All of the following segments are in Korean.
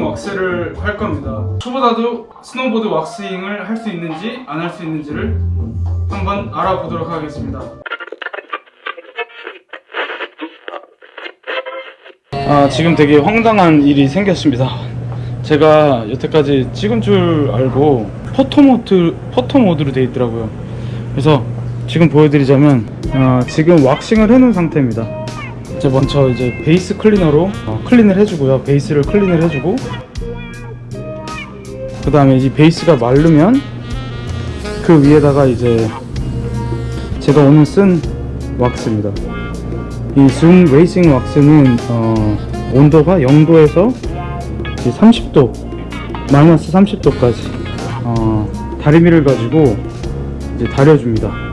왁스를 할 겁니다. 초보자도 스노보드 waxing을 할 수 있는지 안 할 수 있는지를 한번 알아보도록 하겠습니다. 아 지금 되게 황당한 일이 생겼습니다. 제가 여태까지 찍은 줄 알고 photo mode photo mode로 되어 있더라고요. 그래서 지금 보여드리자면 어, 지금 waxing을 해놓은 상태입니다. 이제 먼저 이제 base cleaner로 어, clean을 해주고요. base를 clean을 해주고 그 다음에 이 base가 마르면 그 위에다가 이제 제가 오늘 쓴 왁스입니다. 이줌 레이싱 왁스는 어, 온도가 0도에서 30도 마이너스 30도까지 어, 다리미를 가지고 이제 다려줍니다.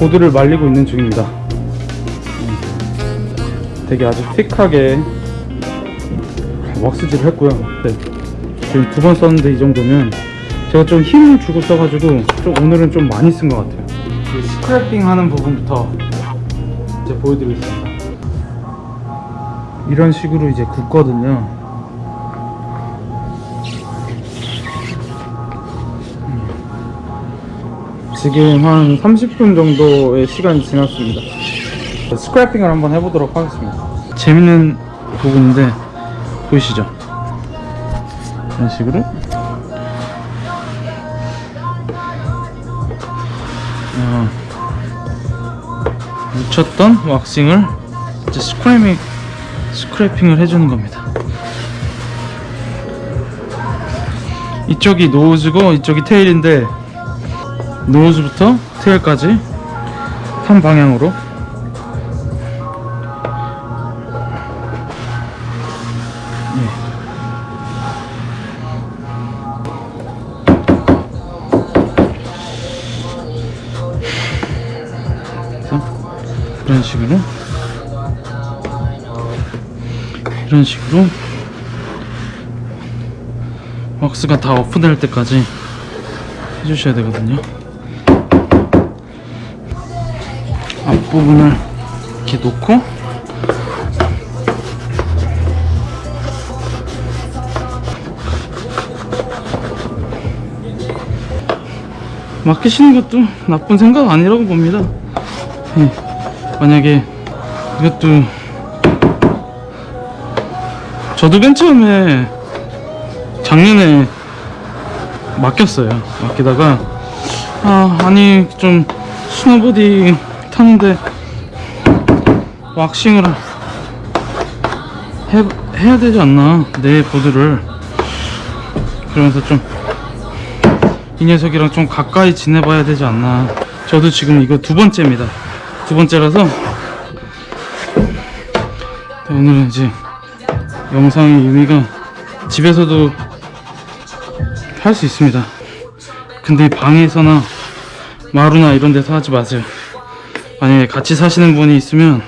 보드를 말리고 있는 중입니다. 음, 되게 아주 틱하게 왁스질을 했고요. 네. 지금 두 번 썼는데 이 정도면 제가 좀 힘을 주고 써가지고 좀 오늘은 좀 많이 쓴 것 같아요. 이 스크래핑 하는 부분부터 이제 보여드리겠습니다. 이런 식으로 이제 굽거든요. 지금 한 30분 정도의 시간이 지났습니다. 스크래핑을 한번 해보도록 하겠습니다. 재밌는 부분인데 보이시죠? 이런 식으로 어, 묻혔던 왁싱을 이제 스크래밍 스크래핑을 해주는 겁니다. 이쪽이 노즈고 이쪽이 테일인데 노즈부터 테일까지 한 방향으로. 그래서 이런 식으로. 이런 식으로. 왁스가 다 오픈될 때까지 해주셔야 되거든요 앞부분을 이렇게 놓고 맡기시는 것도 나쁜 생각 아니라고 봅니다. 예, 만약에 이것도 저도 맨 처음에 작년에 맡겼어요. 맡기다가 아 아니 좀 스노보디 타는데 왁싱을 해, 해야 되지 않나 내 보드를. 그러면서 좀 이 녀석이랑 좀 가까이 지내봐야 되지 않나. 저도 지금 이거 두 번째입니다. 두 번째라서 오늘은 이제 영상의 의미가 집에서도 할 수 있습니다. 근데 방에서나 마루나 이런 데서 하지 마세요 만약에 같이 사시는 분이 있으면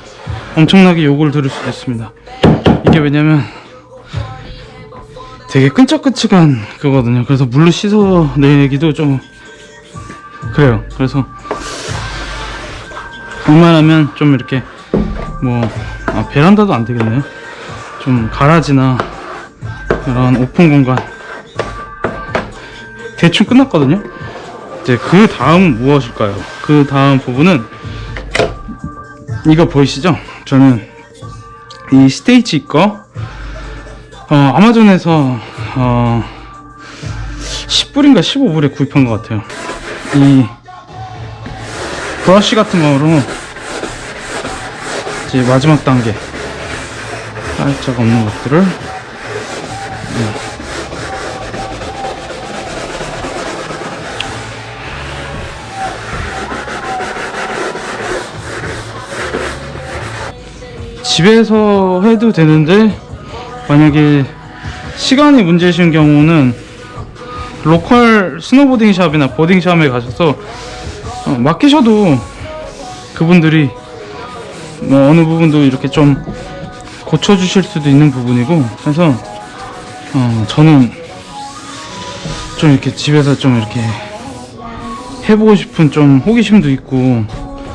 엄청나게 욕을 들을 수도 있습니다. 이게 왜냐면 되게 끈적끈적한 그거거든요. 그래서 물로 씻어내기도 좀 그래요. 그래서 웬만하면 좀 이렇게 뭐 아, 베란다도 안 되겠네요. 좀 가라지나 이런 오픈 공간. 대충 끝났거든요. 이제 그 다음 무엇일까요? 그 다음 부분은 이거 보이시죠 저는 이 스테이지 거 어, 아마존에서 어, 10불인가 15불에 구입한 것 같아요 이 브러쉬 같은 거로 이제 마지막 단계 살짝 없는 것들을 음. 집에서 해도 되는데 만약에 시간이 문제이신 경우는 local snowboarding shop이나 boarding shop에 가셔서 어, 맡기셔도 그분들이 뭐 어느 부분도 이렇게 좀 고쳐주실 수도 있는 부분이고 그래서 어, 저는 좀 이렇게 집에서 좀 이렇게 해보고 싶은 좀 호기심도 있고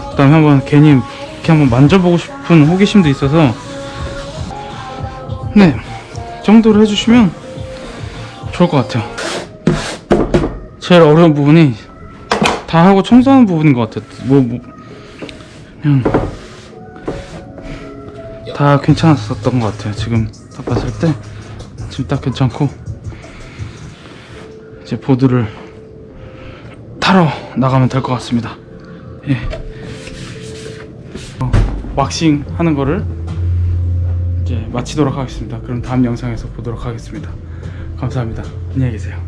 그 다음에 한번 괜히 이렇게 한번 만져보고 싶은 호기심도 있어서 네, 이 정도로 해주시면 좋을 것 같아요. 제일 어려운 부분이 다 하고 청소하는 부분인 것 같아요. 뭐, 뭐 그냥 다 괜찮았었던 것 같아요. 지금 딱 봤을 때 지금 딱 괜찮고 이제 보드를 타러 나가면 될 것 같습니다. 예. 어, 왁싱 하는 거를 이제 마치도록 하겠습니다. 그럼 다음 영상에서 보도록 하겠습니다. 감사합니다. 안녕히 계세요.